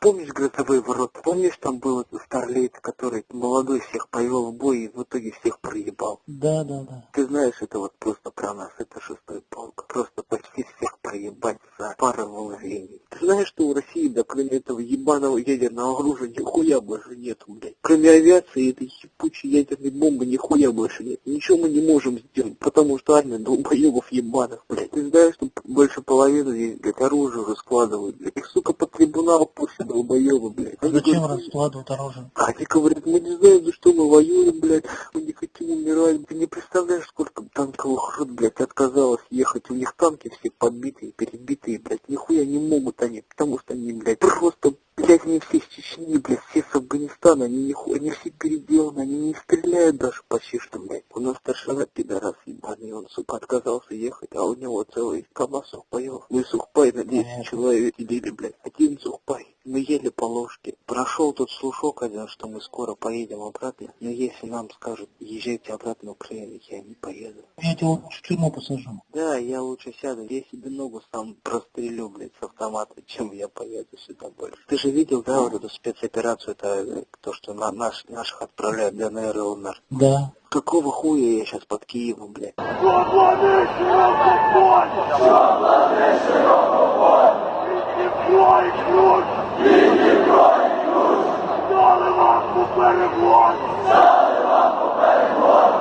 Помнишь грозовые ворота? Помнишь, там был старлейт, который молодой всех повел в бой и в итоге всех проебал? Да, да, да. Ты знаешь, это вот просто про нас, это шестой полк. Просто почти всех пару мгновений. Ты знаешь, что у России, да, кроме этого ебаного ядерного оружия, нихуя больше нету, блядь. Кроме авиации и этой ебучей ядерной бомбы, нихуя больше нет. Ничего мы не можем сделать, потому что армия долбоебов ебаных, блядь. Ты знаешь, что больше половины здесь, блядь, оружие уже складывают, блядь. Их, сука, под трибунал пусть долбоебы, блядь. Они Зачем говорят, раскладывать оружие? они говорят, мы не знаем, за что мы воюем, блядь, мы не хотим умирать. Ты не представляешь, сколько танковых рот, блядь, отказалось ехать. У них танки все подбитые, перебитые, блядь. Нихуя не могут они, потому что они, блядь, просто, блядь, они все из Чечни, блядь, все с Афганистана, они нихуя, они все переделаны, они не стреляют даже почти что, блядь. У нас старшина пидорас ебаный, он, сука, отказался ехать, а у него целый КамАЗ сухпаев. Мы сухпай на 10 Понятно. человек сидели, блядь. Один сухпай. Мы ели по ложке. Прошел тот слушок один, что мы скоро поедем обратно. Но если нам скажут, езжайте обратно в Украину, я не поеду. Я тебя лучше в тюрьму посажу. Да, я лучше сяду. Я себе ногу сам прострелю, блядь, с автомата, чем я поеду сюда больше. Ты же видел, да, вот эту спецоперацию, это э, то, что на, наш, наших отправляют в ДНР и ЛНР. Да. Какого хуя я сейчас под Киевом, блядь? Дали вам попереглон!